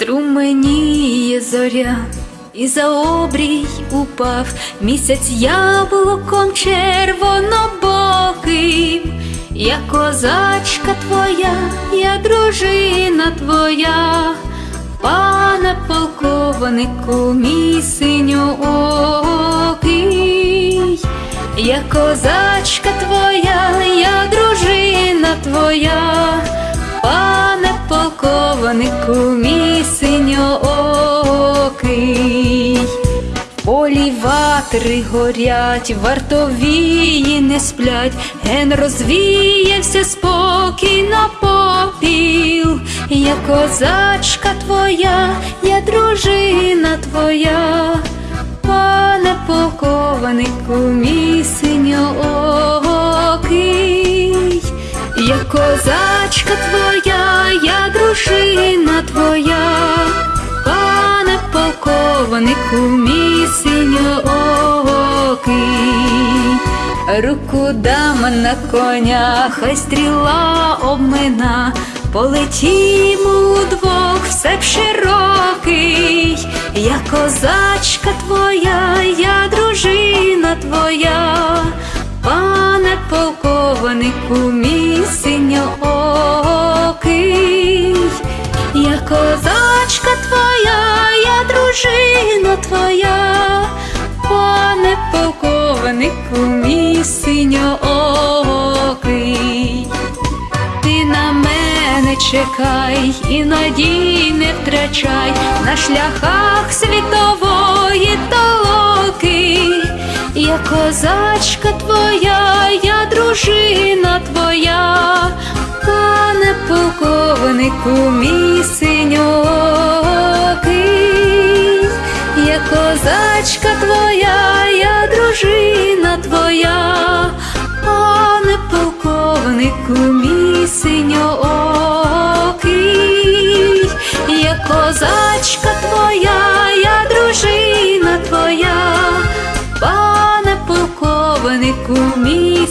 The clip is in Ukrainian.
променіє зоря, і за обрій упав місяць яблуком червонобоким. Я козачка твоя, я дружина твоя, пане полковнику, мій синьоокий. Я козачка твоя, я дружина твоя, пане полковнику, мій синьоокий. Полі ватри горять, вартовії не сплять, ген розвіявся спокій на попіл. Я козачка твоя, я дружина твоя, пане полковнику, мій синьоокий. Я козачка твоя, полковнику, мій синьоокий. Руку дам на коня, хай стріла обмина, полетімо удвох, все б широкий. Я козачка твоя, я дружина твоя, твоя, пане полковнику, мій синьоокий. Ти на мене чекай і надій не втрачай на шляхах світової толоки. Я козачка твоя, я дружина твоя, пане полковнику, мій козачка твоя, я дружина твоя, пане полковнику, мій синьоокий. Я козачка твоя, я дружина твоя, пане полковнику, мій